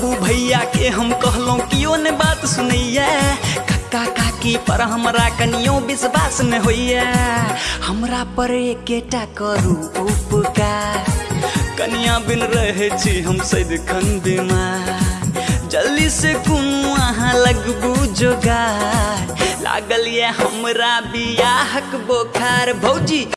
बाबू भैया के हम कहलो, कियो ने बात सुनैया? कक्का काकी पर हमरा कनियो विश्वास न होइया। हमरा पर एकेटा करू उपकार। कनिया बिन रहे छी हम सदिखन बीमार। जल्दी से कोनो अहाँ लगबू जोगार। लागल ये हमरा बियाहक बोखार। भौजी